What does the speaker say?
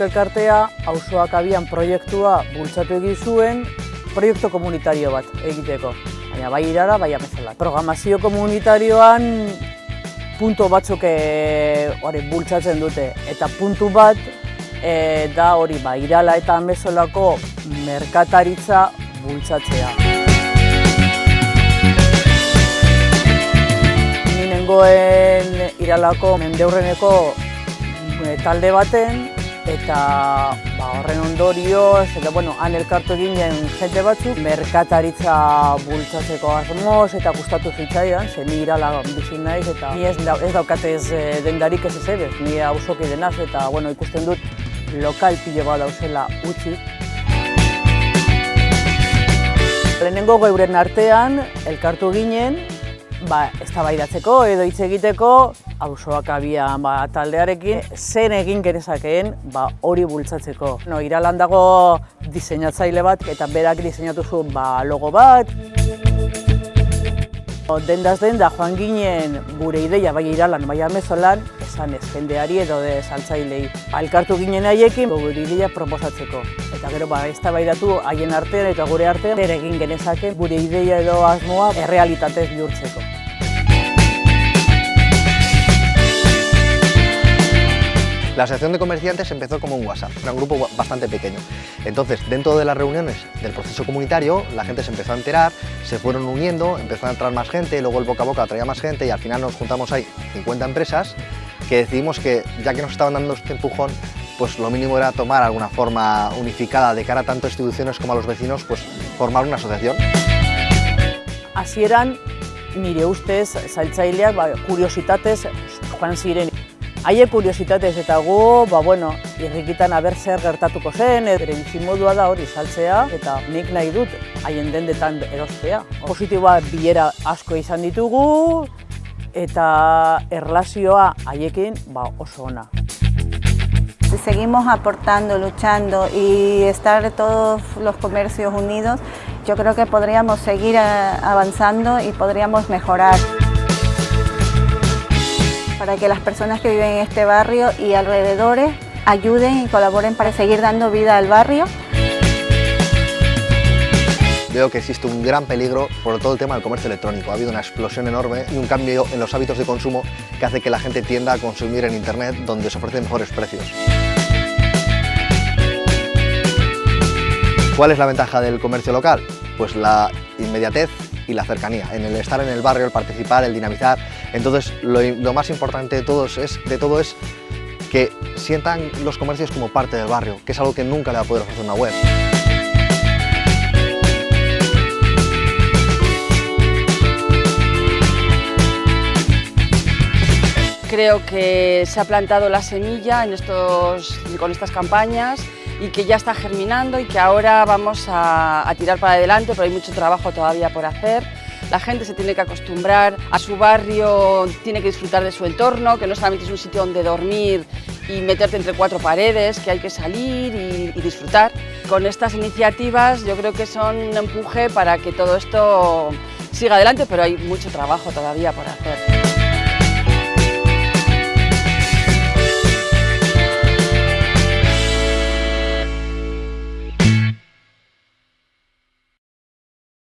Elkartea, auzoak abian proiektua bultzatu egin zuen, proiektu komunitario bat egiteko. Baina bai irara, bai amezalat. Programazio komunitarioan puntu batzuk e, hori bultzatzen dute. Eta puntu bat e, da hori ba, irala eta amezolako merkataritza bultzatzea. Ni nengoen iralako mendeurreneko e, talde baten, eta horren ondorioz, eta bueno, han elkartu ginen jente batzuk, merkataritza bultzatzeko asmoz eta gustatu zitzaidan, ze ni irala bizi naiz eta ni ez, ez daukatez dendarik ez ez ni auzoki denaz eta bueno, ikusten dut lokal pilo bat dauzela utzi. Lehenengo geuren artean elkartu ginen, ba, eztabaidatzeko edo hitz egiteko auzoak abian ba, taldearekin zen egin genezakeen ba, hori bultzatzeko. No, iralan dago diseinatzaile bat eta berak diseinatu zuen ba, logo bat. Dendaz denda joan ginen gure ideia bai iralan, bai amezolan, esan ez jendeari edo de saltzailei. Alkartu ginen haiekin gure ideia proposatzeko. Eta gero ba, ez haien artean eta gure artean, ere egin genezake gure ideia edo asmoa errealitatez bihurtzeko. La Asociación de Comerciantes empezó como un WhatsApp, era un grupo bastante pequeño. Entonces, dentro de las reuniones del proceso comunitario, la gente se empezó a enterar, se fueron uniendo, empezó a entrar más gente, luego el boca a boca traía más gente y al final nos juntamos ahí 50 empresas que decidimos que, ya que nos estaban dando este empujón, pues lo mínimo era tomar alguna forma unificada de cara a tanto a instituciones como a los vecinos, pues formar una asociación. Así eran, nire ustez, zailtzaileak, ba, kuriositatez Haie kuriositatez eta gu, ba, bueno, irrikitan aber zer gertatuko zen, ere bizimodua da hori saltzea, eta nik nahi dut haien dendetan erostea. Positiboa bilera asko izan ditugu, eta erlazioa haiekin ba, oso ona. Si seguimos aportando, luchando y estar todos los comercios unidos, yo creo que podríamos seguir eh, avanzando y podríamos mejorar para que las personas que viven en este barrio y alrededores ayuden y colaboren para seguir dando vida al barrio. Veo que existe un gran peligro por todo el tema del comercio electrónico. Ha habido una explosión enorme y un cambio en los hábitos de consumo que hace que la gente tienda a consumir en Internet donde se ofrecen mejores precios. ¿Cuál es la ventaja del comercio local? Pues la inmediatez y la cercanía, en el estar en el barrio, el participar, el dinamizar. Entonces, lo, más importante de, todos es, de todo es que sientan los comercios como parte del barrio, que es algo que nunca le va a poder ofrecer una web. Creo que se ha plantado la semilla en estos, con estas campañas y que ya está germinando y que ahora vamos a, tirar para adelante, pero hay mucho trabajo todavía por hacer. La gente se tiene que acostumbrar a su barrio, tiene que disfrutar de su entorno, que no solamente es un sitio donde dormir y meterte entre cuatro paredes, que hay que salir y, disfrutar. Con estas iniciativas yo creo que son un empuje para que todo esto siga adelante, pero hay mucho trabajo todavía por hacer.